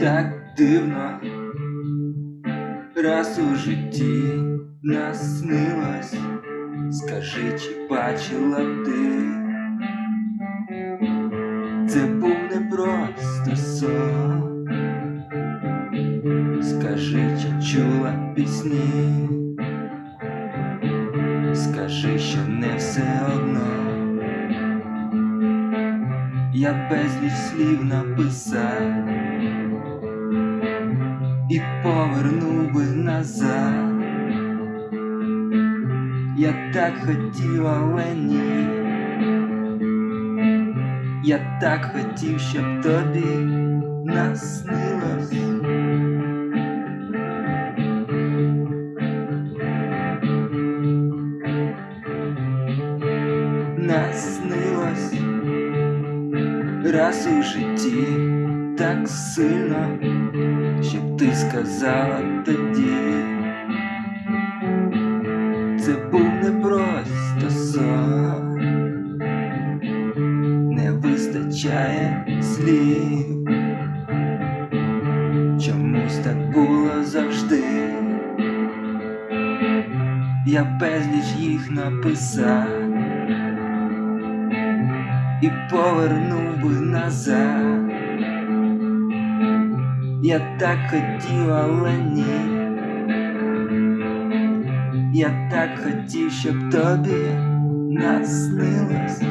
так дивно, раз у житті наснилось, скажи, чи бачила ти, це був не просто сон, скажи, чи чула пісні, скажи, що не все одно. Я безліч слів написав і повернув би назад. Я так хотів, але ні. Я так хотів, щоб тобі наснилось. Наснилось раз у житті Так сильно, щоб ти сказала тоді. Це був не просто сон, не вистачає слів. Чомусь так було завжди. Я безліч їх написав і повернув би назад. Я так хотів, але ні. Я так хотів, щоб тобі наснилось.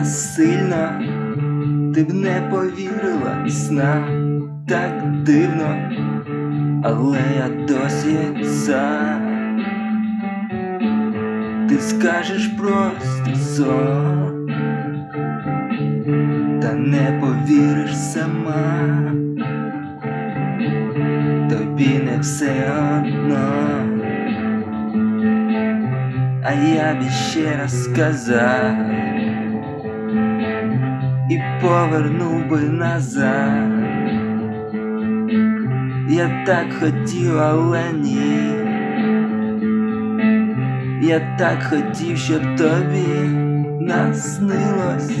Не сильно ти б не повірила снам так дивно, але я досі сам. Ти скажеш просто сон, та не повіриш сама, тобі не все одно. А я б ще раз сказав і повернув би назад. Я так хотів, але ні. Я так хотів, щоб тобі наснилось.